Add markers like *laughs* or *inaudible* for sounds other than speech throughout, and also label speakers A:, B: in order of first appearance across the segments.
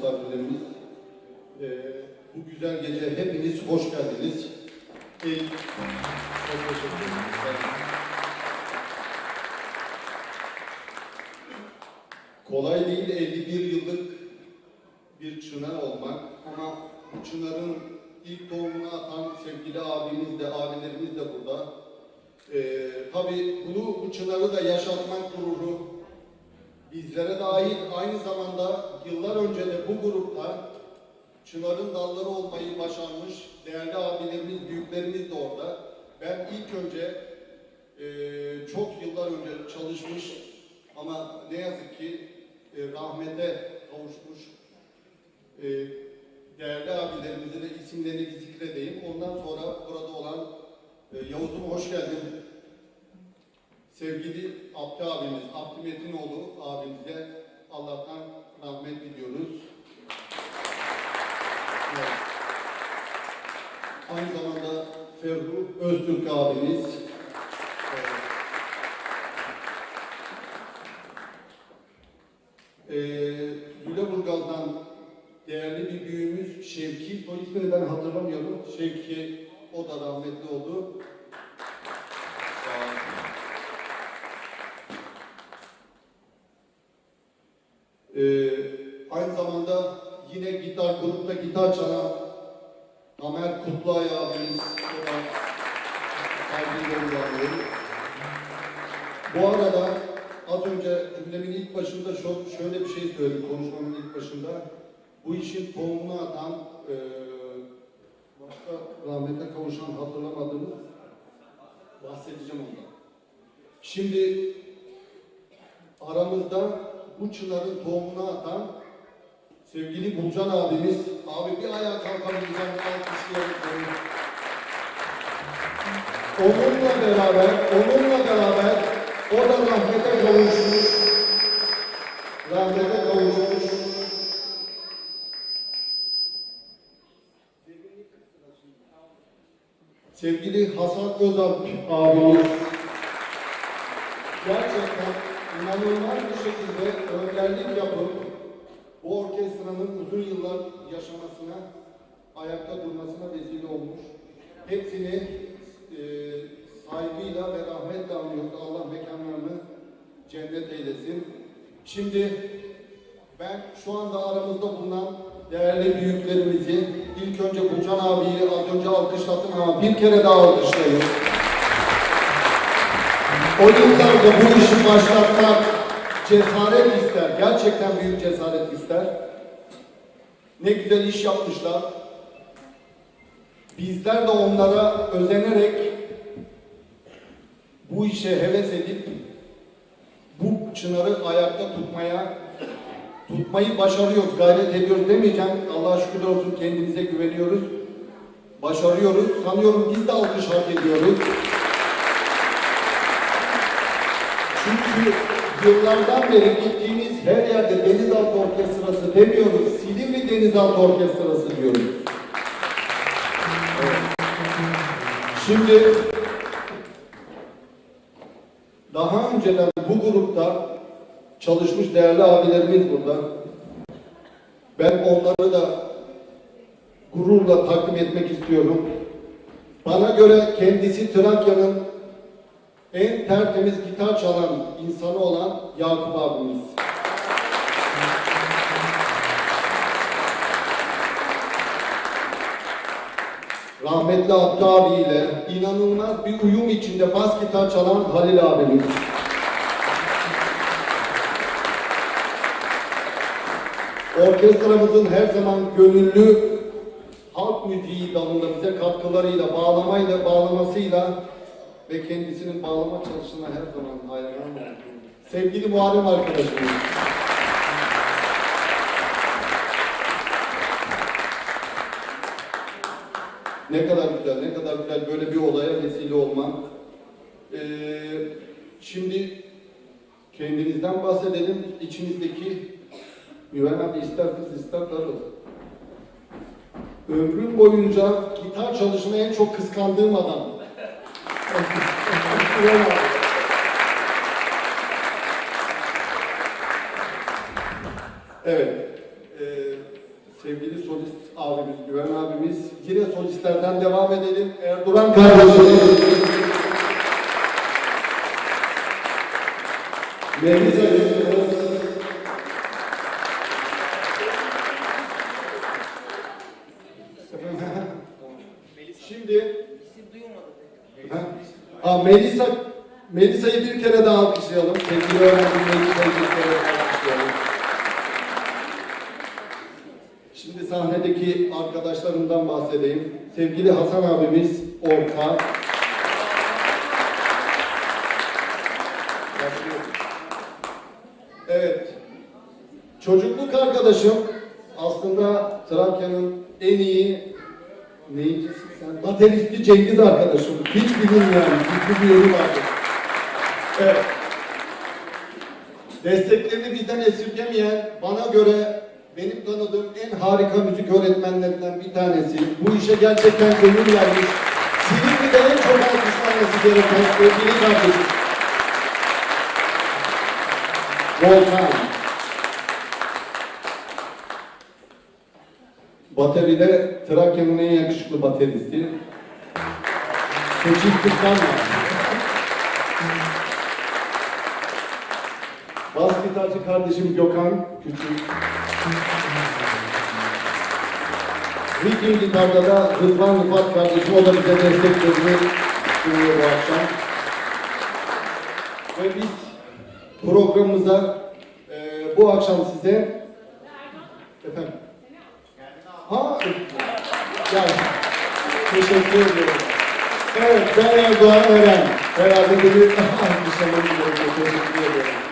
A: misafirlerimiz. Ee, bu güzel gece hepiniz hoş geldiniz. Ee, çok teşekkür ederim. Kolay değil 51 yıllık bir çınar olmak ama bu çınarın ilk tohumunu atan sevgili abimiz de abilerimiz de burada. Ee, tabii bunu bu çınarı da yaşatmak gururu bizlere dahil aynı zamanda yıllar önce de bu grupta çınarın dalları olmayı başarmış değerli abilerimiz, büyüklerimiz de orada. Ben ilk önce eee, çok yıllar önce çalışmış ama ne yazık ki e, rahmete kavuşmuş e, değerli abilerimizi de isimlerini zikredeyim. Ondan sonra burada olan e, Yavuz'um hoş geldin. Sevgili Abdi abimiz, Abdi Metinoğlu abimize Allah'tan rahmet diliyoruz. Evet. Aynı zamanda Ferruh Öztürk abimiz. Evet. Ee, değerli bir büyüğümüz Şevki, soy ismini ben hatırlamıyorum. Şevki, o da rahmetli oldu. Sağ olun. Ee, aynı zamanda yine gitar grupta gitar çalan Amer Kutluay abimiz. Bu arada az önce cümlemin ilk başında şö- şöyle bir şey söyledim konuşmamın ilk başında. Bu işin tohumunu atan eee başka rahmete kavuşan hatırlamadığımız bahsedeceğim ondan. Şimdi aramızda bu çınarın tohumunu atan sevgili Bulcan abimiz, abi bir ayağa kalkamayacağım, alkışlayalım. Onunla beraber, onunla beraber o da rahmete kavuşmuş, rahmete kavuşmuş. Sevgili Hasan Özalp abimiz, gerçekten inanılmaz bir şekilde önderlik yapıp bu orkestranın uzun yıllar yaşamasına, ayakta durmasına vesile olmuş. Hepsini e, saygıyla ve rahmetle anıyoruz. Allah mekanlarını cennet eylesin. Şimdi ben şu anda aramızda bulunan değerli büyüklerimizi ilk önce Burcan abiyi az önce alkışlattım ama bir kere daha alkışlayın. O yıllarda bu işi başlatmak cesaret ister. Gerçekten büyük cesaret. Ne güzel iş yapmışlar. Bizler de onlara özenerek bu işe heves edip bu çınarı ayakta tutmaya tutmayı başarıyoruz, gayret ediyoruz demeyeceğim. Allah'a şükürler olsun kendimize güveniyoruz. Başarıyoruz. Sanıyorum biz de alkış hak ediyoruz. Çünkü yıllardan beri gittiğimiz her yerde denizaltı orkestrası demiyoruz. Denizaltı orkestrası diyoruz. Evet. Şimdi daha önceden bu grupta çalışmış değerli abilerimiz burada. Ben onları da gururla takdim etmek istiyorum. Bana göre kendisi Trakya'nın en tertemiz gitar çalan insanı olan Yakup abimiz. Rahmetli Abdü abiyle inanılmaz bir uyum içinde bas gitar çalan Halil abimiz. Orkestramızın her zaman gönüllü halk müziği dalında bize katkılarıyla, bağlamayla, bağlamasıyla ve kendisinin bağlama çalışına her zaman hayranım. Sevgili Muharrem arkadaşımız. Ne kadar güzel, ne kadar güzel böyle bir olaya vesile olmak. Ee, şimdi kendinizden bahsedelim. İçinizdeki Güven abi ister kız ister karı. Ömrüm boyunca gitar çalışmayı en çok kıskandığım adam. Evet. Sevgili solist abimiz, Güven abimiz. Yine solistlerden devam edelim. Erdoğan kardeşimiz. Melisa Yusuf'umuz. Şimdi Ha, ha, Melisa Melisa'yı bir kere daha alkışlayalım. Sevgili öğrencim Melisa'yı bir kere daha alkışlayalım. Şimdi sahnedeki arkadaşlarımdan bahsedeyim. Sevgili Hasan abimiz orta. Evet. Çocukluk arkadaşım aslında Trakya'nın en iyi neyicisi sen? Bateristi Cengiz arkadaşım. Hiç bilinmeyen, güçlü bir yeri vardı. Evet. Desteklerini bizden esirgemeyen, bana göre benim tanıdığım en harika müzik öğretmenlerinden bir tanesi. Bu işe gerçekten gönül vermiş. Silivri'de en çok alkışlanması gereken sevgili kardeşim. Volkan. Bateride Trakya'nın en yakışıklı bateristi. Seçil Kıskanma. Bas gitarcı kardeşim Gökhan Küçük. Viking gitarda da Rıdvan Rıfat kardeşim o da bize desteklerini sunuyor bu akşam. Ve biz programımıza e, bu akşam size efendim Ha, yani teşekkür ederim. Evet, ben Erdoğan Eren. Herhalde *laughs* alkışlamanı gerekiyor. Teşekkür ederim.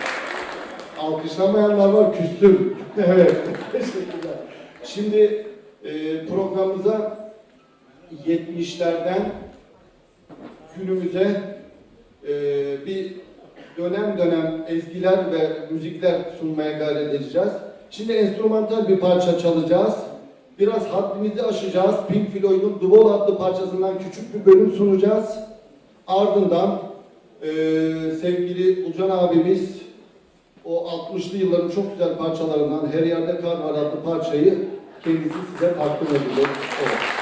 A: Alkışlamayanlar var, küstüm. *laughs* evet, teşekkürler. Şimdi e, programımıza 70'lerden günümüze e, bir dönem dönem ezgiler ve müzikler sunmaya gayret edeceğiz. Şimdi enstrümantal bir parça çalacağız. Biraz haddimizi aşacağız. Pink Floyd'un The Wall adlı parçasından küçük bir bölüm sunacağız. Ardından eee, sevgili Ucan abimiz o 60'lı yılların çok güzel parçalarından Her Yerde Kar adlı parçayı kendisi size takdim edecek. Evet.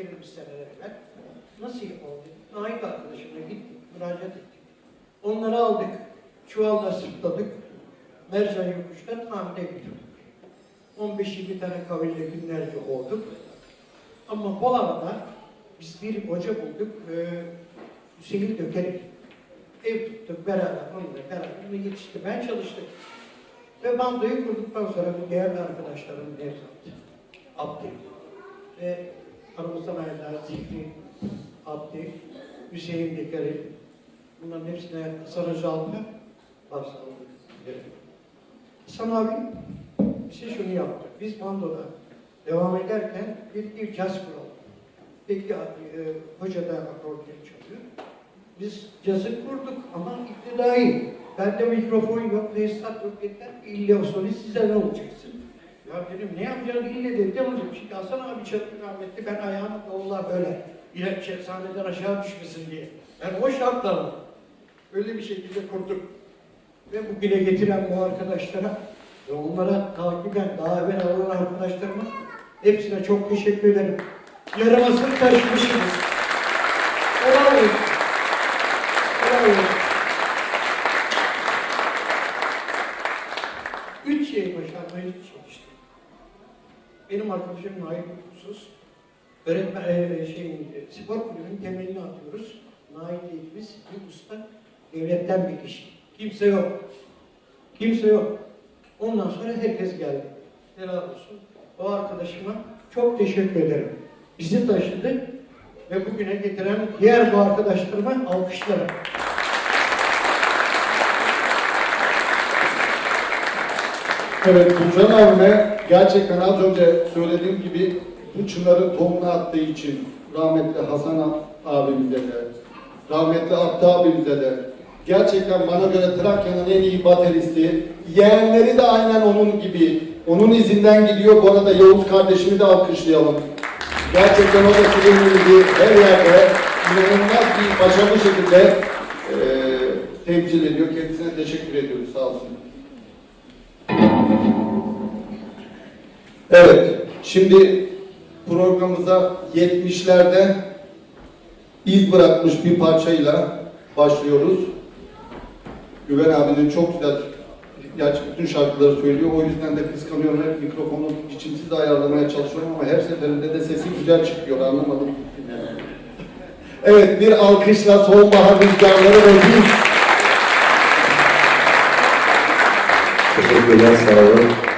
B: Verilmiş seneler evvel. Nasıl oldu? Naip arkadaşımla gittik, müracaat ettik. Onları aldık, çuvalla sırtladık. Mercan yokuşta tamire götürdük. 15-20 tane kaville günlerce olduk. Ama bu arada biz bir hoca bulduk, e, Hüseyin Dökerek. Ev tuttuk beraber, onunla beraber ve yetişti. Ben çalıştım. Ve bandoyu kurduktan sonra bu değerli arkadaşlarım Nevzat, Abdi ve aramızdan ayrılan Zikri, Abdi, Hüseyin Dökerek, bunların hepsine Özalp'a başsağlık dilerim. Hasan abi bize şunu yaptı. Biz bandoda devam ederken bir, bir caz kuralım. Peki e, hoca da akordeon çalıyor. Biz cazı kurduk ama iktidai. Bende mikrofon yok, tesisat yok yeter. İlle o solist size ne olacaksın? Ya dedim ne yapacağız ille dedi. Ne olacak? Şimdi Hasan abi çalıyor rahmetli. Ben ayağımı davula böyle ile şey, sahneden aşağı düşmesin diye. Ben o şartlarla öyle bir şekilde kurduk. Ve bugüne getiren bu arkadaşlara ve onlara takiben daha evvel alan arkadaşlarıma hepsine çok teşekkür ederim. Yarıma sırt taşımışsınız. Helal olsun. Helal olsun. Üç şey başarmaya çalıştım. Benim arkadaşım Nail Kutsuz. Öğretmen, e, şey, e, spor kulübünün temelini atıyoruz. Nail dediğimiz bir usta devletten bir kişi. Kimse yok. Kimse yok. Ondan sonra herkes geldi. Helal olsun. O arkadaşıma çok teşekkür ederim. Bizi taşıdı ve bugüne getiren diğer bu arkadaşlarıma alkışlarım.
A: Evet, Tuğcan abime gerçekten az önce söylediğim gibi bu çınarın tohumunu attığı için rahmetli Hasan abimize de, rahmetli Abdi abimize de, gerçekten bana göre Trakya'nın en iyi bateristi, yeğenleri de aynen onun gibi, onun izinden gidiyor. Bu arada Yavuz kardeşimi de alkışlayalım. Gerçekten o da sizin gibi her yerde inanılmaz bir başarılı şekilde eee temsil ediyor. Kendisine teşekkür ediyoruz. Sağ olsun. Evet, şimdi programımıza 70'lerde iz bırakmış bir parçayla başlıyoruz. Güven abinin çok güzel, gerçi bütün şarkıları söylüyor. O yüzden de kıskanıyorum. Hep mikrofonu biçimsiz ayarlamaya çalışıyorum ama her seferinde de sesi güzel çıkıyor. Anlamadım. Evet, bir alkışla sonbahar rüzgarları bir
C: Teşekkürler, sağ olun.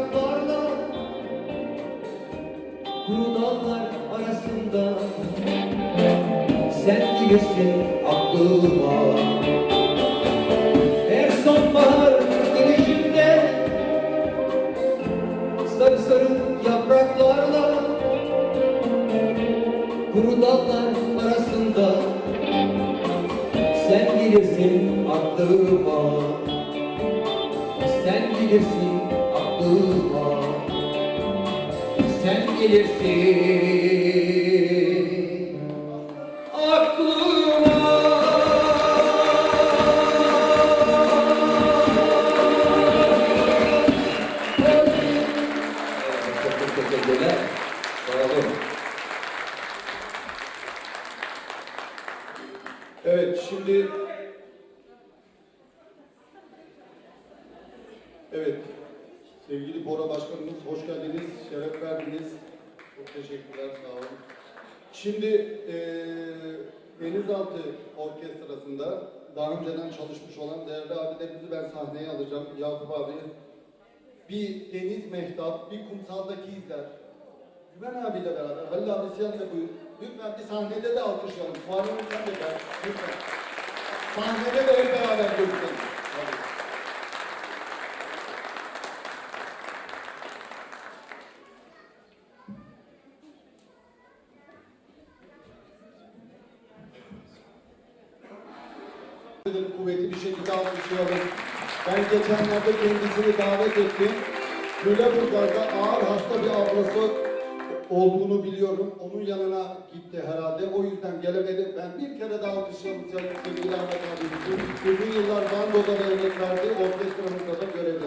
C: Yapraklarla Kuru dallar arasında. Sen gelirsin aklıma Her sonbahar gelişinde sarı sarı yapraklarla kuru dallar arasında. Sen gelirsin aklıma sen gelirsin sen
A: Halil abi sen de buyur. Lütfen bir sahnede de alkışlayalım. Muharrem sen de gel. Lütfen. Sahnede de hep beraber. Dedim, kuvvetli bir şekilde alkışlayalım. Ben geçenlerde kendisini davet ettim. Lüleburgaz'da ağır hasta bir ablası olduğunu biliyorum. Onun yanına gitti herhalde. O yüzden gelemedi. Ben bir kere daha alkışlayalım sevgili Ahmet abimizi. Uzun yıllar bandoda da emek verdi. Orkestramızda da görevli.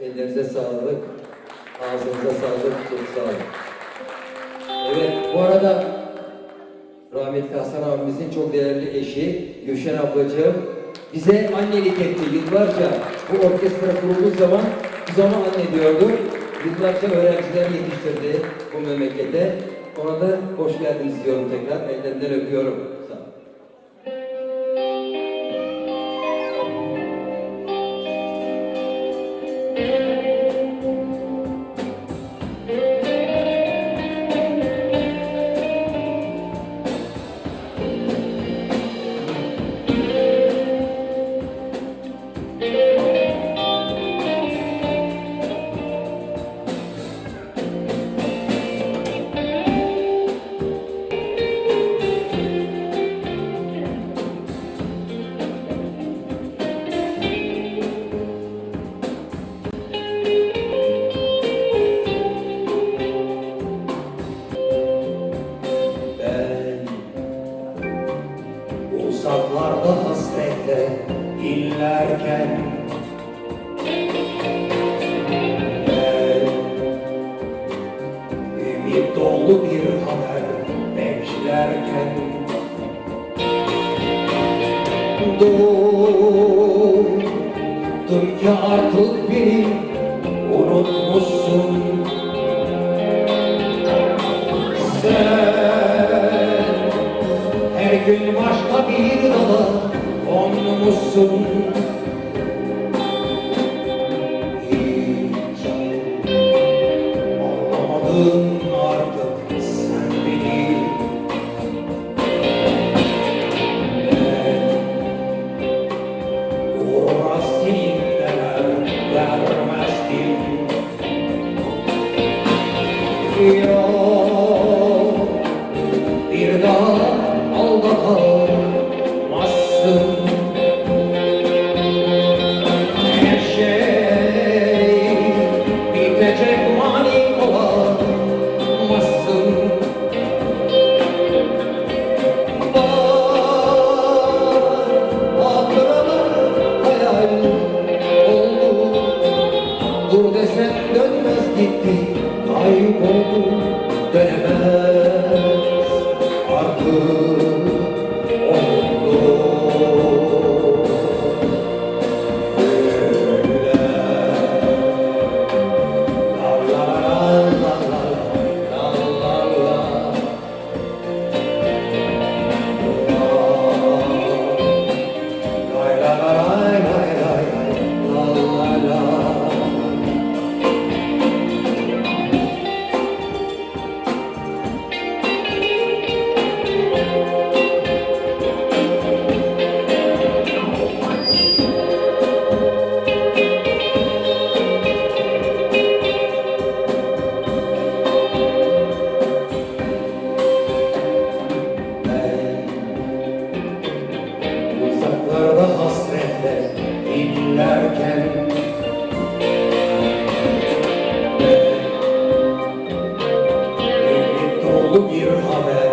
C: Ellerinize sağlık, ağzınıza sağlık, çok sağ olun. Evet, bu arada rahmetli Hasan abimizin çok değerli eşi Gülşen ablacığım bize annelik etti yıllarca. Bu orkestra kurulduğu zaman biz ona anne diyordu. Yıllarca öğrenciler yetiştirdi bu memlekete. Ona da hoş geldiniz diyorum tekrar. Ellerinden öpüyorum.
D: xuân Here, Amen.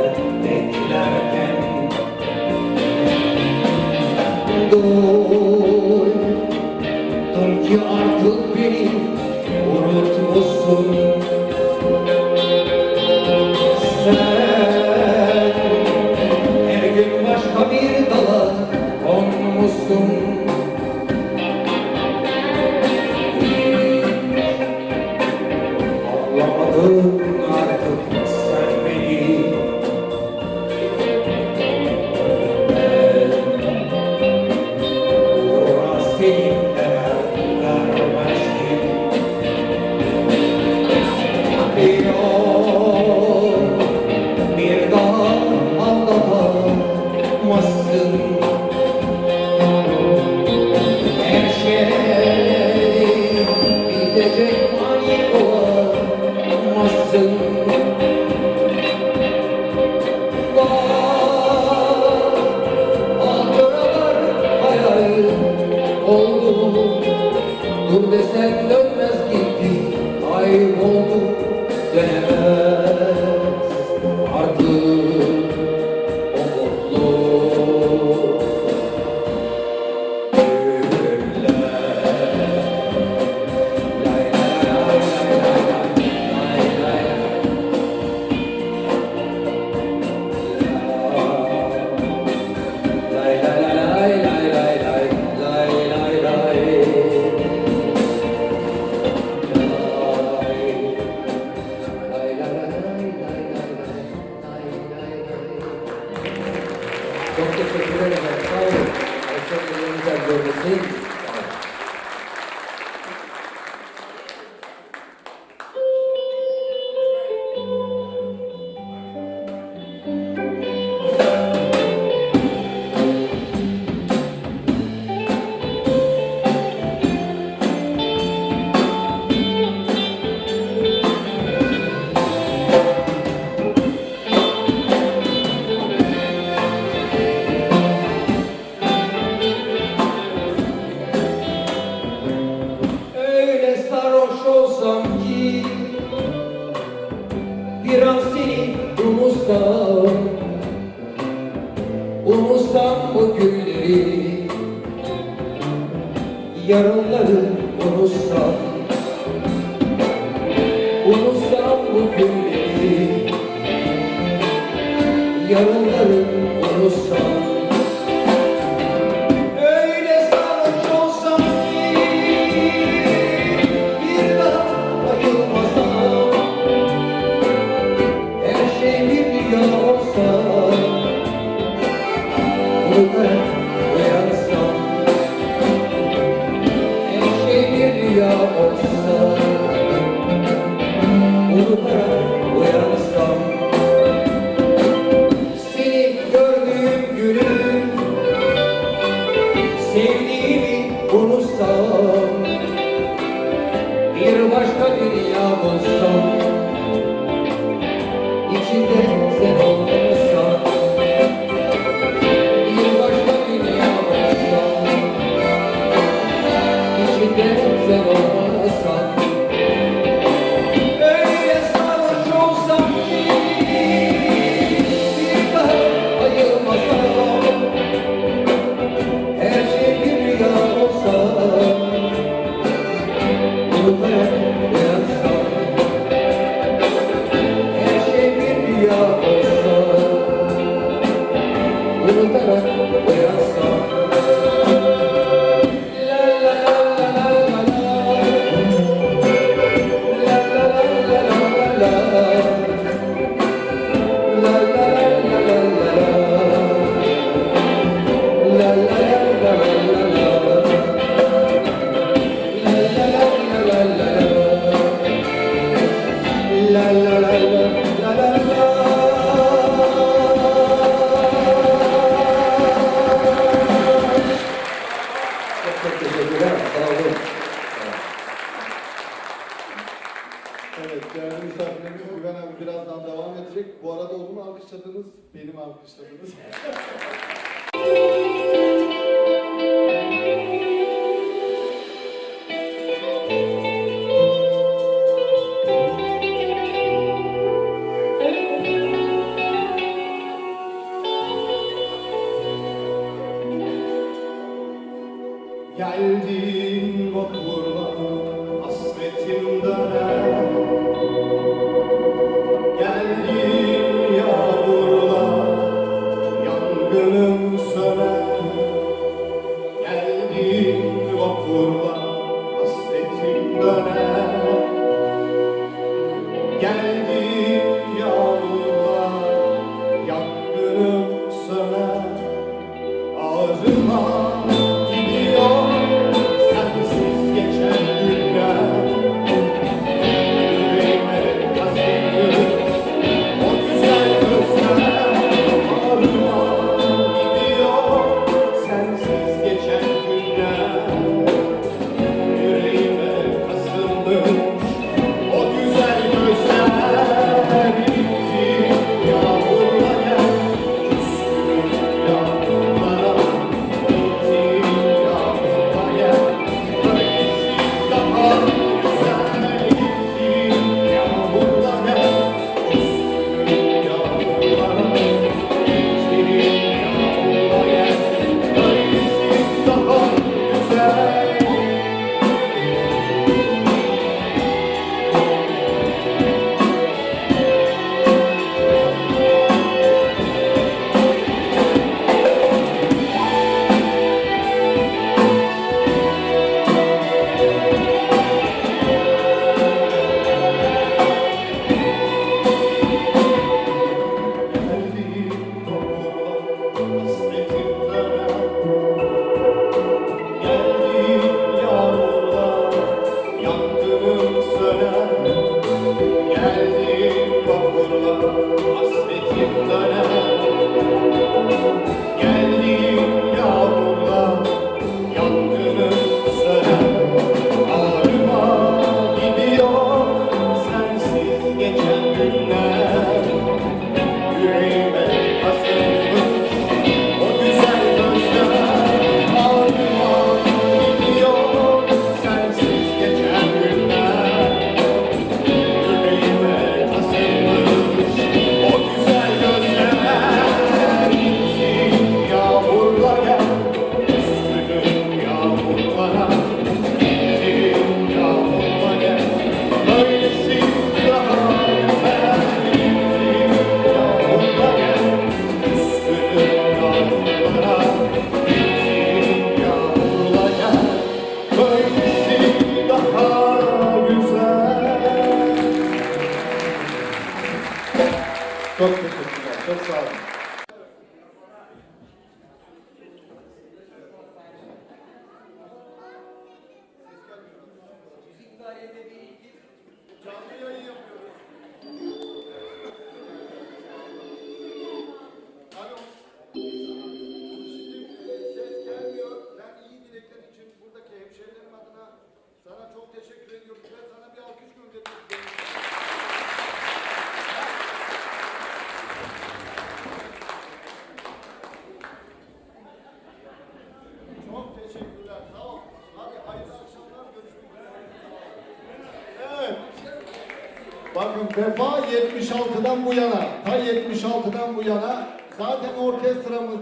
D: Lord, the Savior.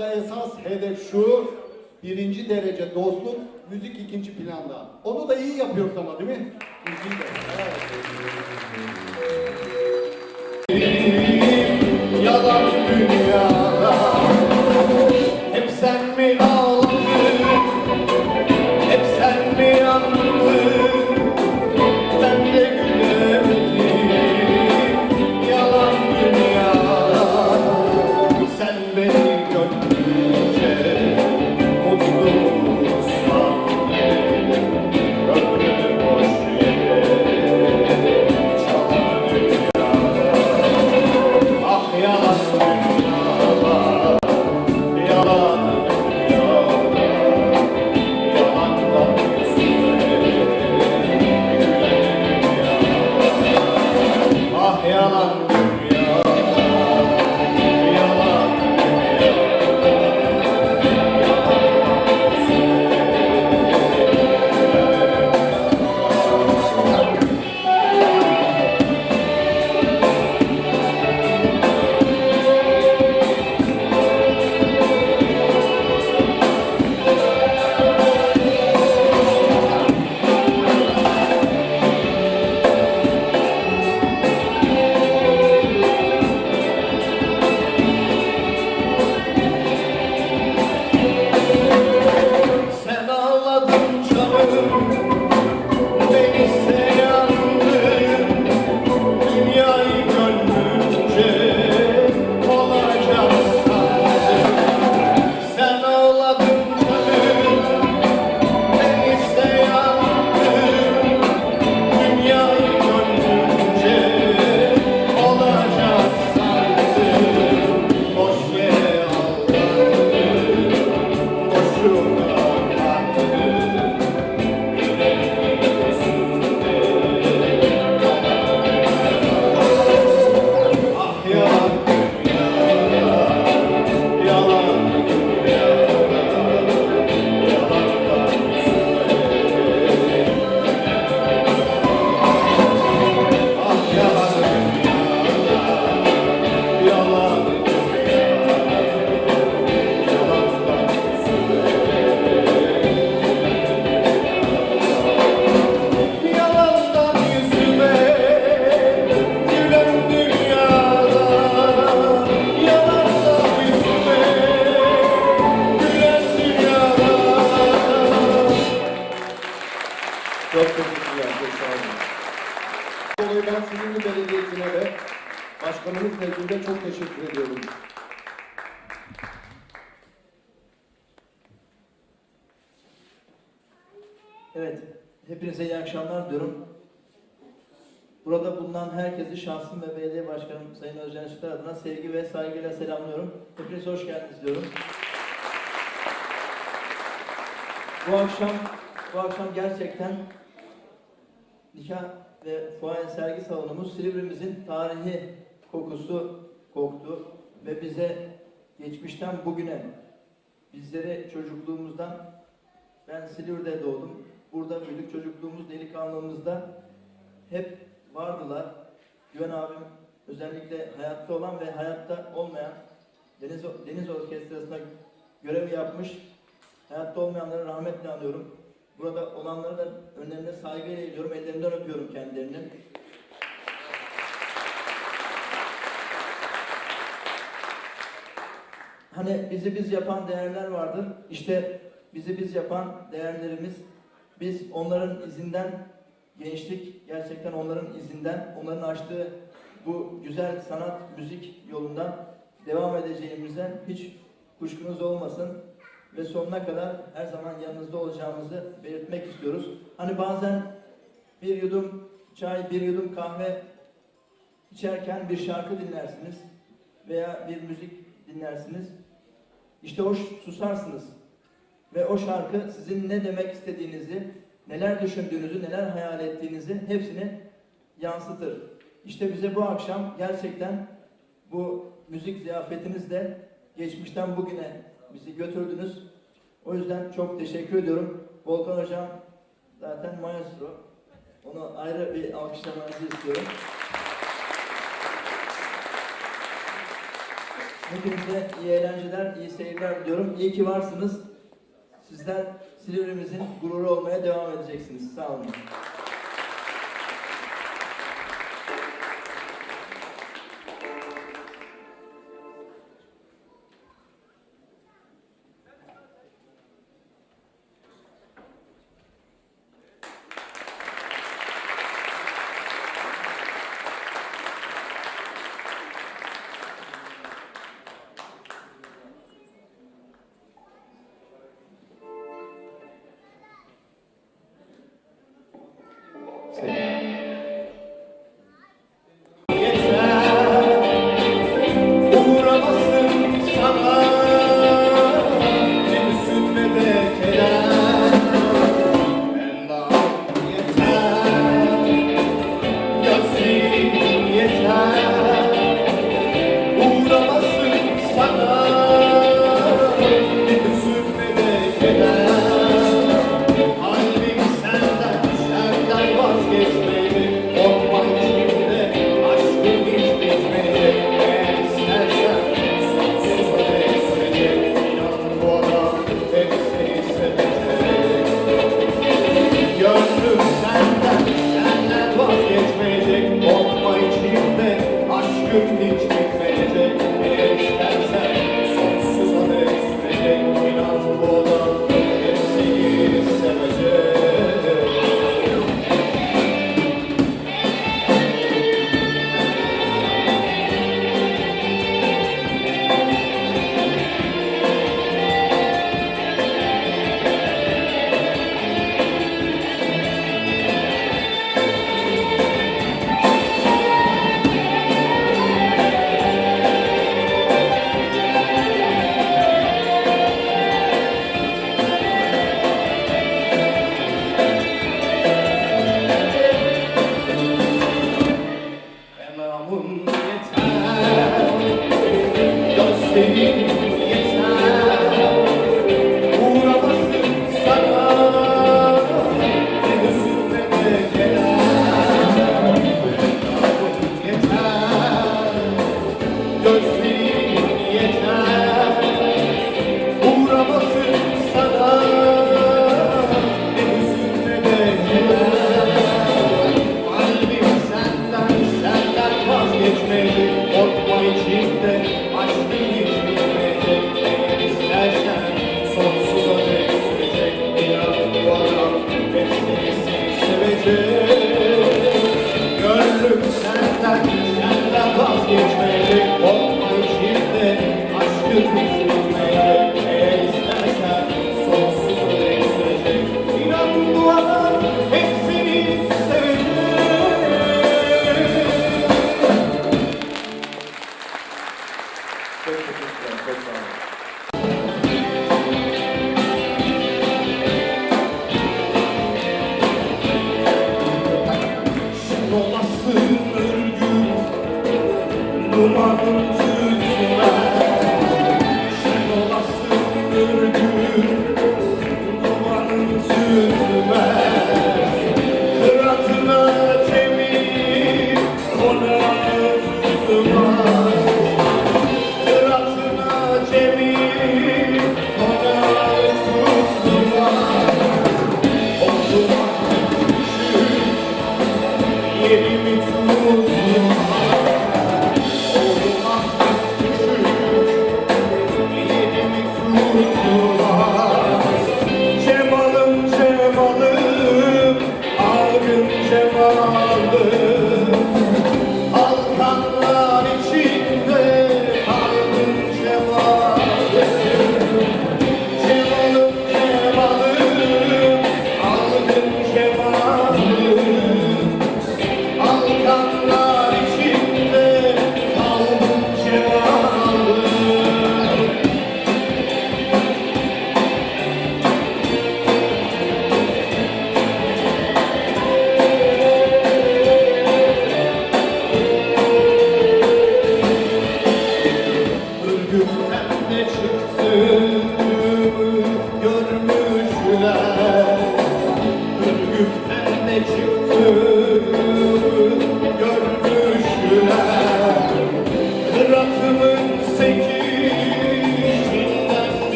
D: burada esas hedef şu, birinci derece dostluk, müzik ikinci planda. Onu da iyi yapıyoruz ama değil mi? Müzik de. Evet.
E: Sevgi ve saygıyla selamlıyorum. Hepiniz hoş geldiniz diyorum. Bu akşam, bu akşam gerçekten nikah ve fuaye sergi salonumuz Silivrimizin tarihi kokusu koktu ve bize geçmişten bugüne bizleri çocukluğumuzdan ben Silivri'de doğdum. Burada büyüdük. Çocukluğumuz, delikanlılığımızda hep vardılar. Güven abim özellikle hayatta olan ve hayatta olmayan Deniz, Deniz Orkestrası'nda görev yapmış. Hayatta olmayanları rahmetle anıyorum. Burada olanları da önlerine saygıyla eğiliyorum. Ellerinden öpüyorum kendilerini. Hani bizi biz yapan değerler vardır. İşte bizi biz yapan değerlerimiz biz onların izinden gençlik gerçekten onların izinden onların açtığı bu güzel sanat müzik yolundan devam edeceğimize hiç kuşkunuz olmasın ve sonuna kadar her zaman yanınızda olacağımızı belirtmek istiyoruz. Hani bazen bir yudum çay, bir yudum kahve içerken bir şarkı dinlersiniz veya bir müzik dinlersiniz. İşte o susarsınız ve o şarkı sizin ne demek istediğinizi, neler düşündüğünüzü, neler hayal ettiğinizi hepsini yansıtır. İşte bize bu akşam gerçekten bu müzik ziyafetinizle geçmişten bugüne bizi götürdünüz. O yüzden çok teşekkür ediyorum. Volkan Hocam zaten maestro. Onu ayrı bir alkışlamanızı istiyorum. Hepinize iyi eğlenceler, iyi seyirler diliyorum. İyi ki varsınız. Sizler Silivri'mizin gururu olmaya devam edeceksiniz. Sağ olun.
A: minute.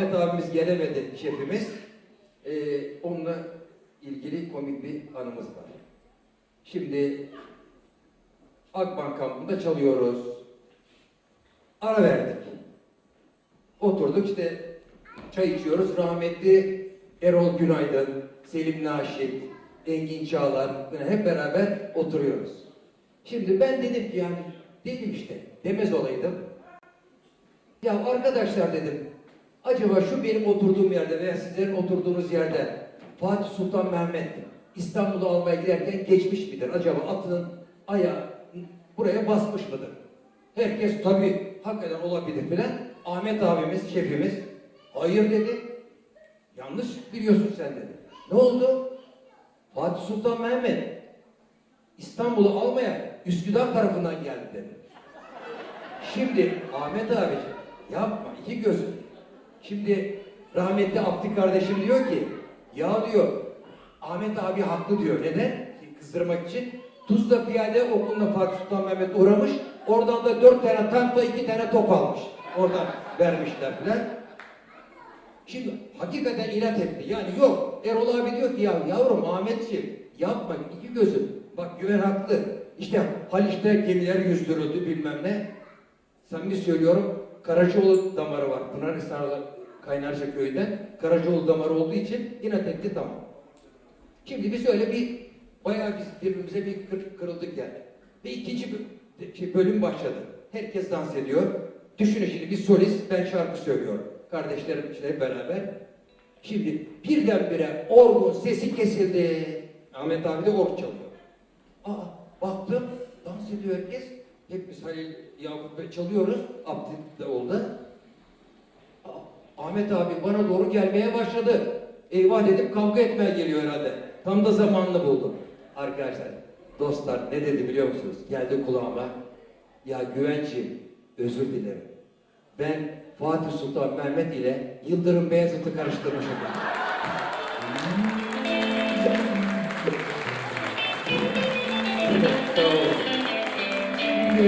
A: Ahmet abimiz gelemedi şefimiz. Ee, onunla ilgili komik bir anımız var. Şimdi Akbank kampında çalıyoruz. Ara verdik. Oturduk işte çay içiyoruz. Rahmetli Erol Günaydın, Selim Naşit, Engin Çağlar böyle hep beraber oturuyoruz. Şimdi ben dedim ki yani dedim işte demez olaydım. Ya arkadaşlar dedim acaba şu benim oturduğum yerde veya sizlerin oturduğunuz yerde Fatih Sultan Mehmet İstanbul'u almaya giderken geçmiş midir? Acaba atının ayağı buraya basmış mıdır? Herkes tabii hakikaten olabilir filan. Ahmet abimiz, şefimiz hayır dedi. Yanlış biliyorsun sen dedi. Ne oldu? Fatih Sultan Mehmet İstanbul'u almaya Üsküdar tarafından geldi dedi. Şimdi Ahmet abiciğim yapma iki gözüm. Şimdi rahmetli Abdi kardeşim diyor ki ya diyor Ahmet abi haklı diyor. Neden? Kızdırmak için. Tuzla Piyade Okulu'na Fatih Sultan Mehmet uğramış. Oradan da dört tane tankla iki tane top almış. Oradan vermişler filan.
C: Şimdi hakikaten inat etti. Yani yok. Erol abi diyor ki ya yavrum Ahmetciğim yapma iki gözüm. Bak güven haklı. İşte Haliç'te gemiler yüzdürüldü bilmem ne. Samimi söylüyorum Karacaoğlu damarı var. Pınarhisar Kaynarca köyünden. Karacaoğlu damarı olduğu için inat etti tamam. Şimdi biz öyle bir bayağı biz birbirimize bir kır, kırıldık yani. Ve ikinci şey, bölüm başladı. Herkes dans ediyor. Düşünün şimdi bir solist ben şarkı söylüyorum. Kardeşlerim işte beraber. Şimdi birdenbire orgun sesi kesildi. Ahmet abi de org çalıyor. Aa baktım dans ediyor herkes. Hepimiz Halil Yakup Bey çalıyoruz. Abdi de oldu. Ahmet abi bana doğru gelmeye başladı. Eyvah dedim kavga etmeye geliyor herhalde. Tam da zamanını buldum. Arkadaşlar, dostlar ne dedi biliyor musunuz? Geldi kulağıma. Ya güvenciğim özür dilerim. Ben Fatih Sultan Mehmet ile Yıldırım Beyazıt'ı karıştırmışım.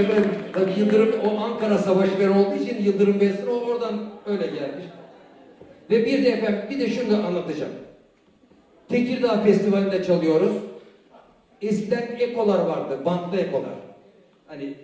C: Ben, tabii Yıldırım o Ankara Savaşı ver olduğu için Yıldırım Beyazıt o oradan öyle gelmiş. Ve bir de efendim bir de şunu da anlatacağım. Tekirdağ Festivali'nde çalıyoruz. Eskiden ekolar vardı, bantlı ekolar. Hani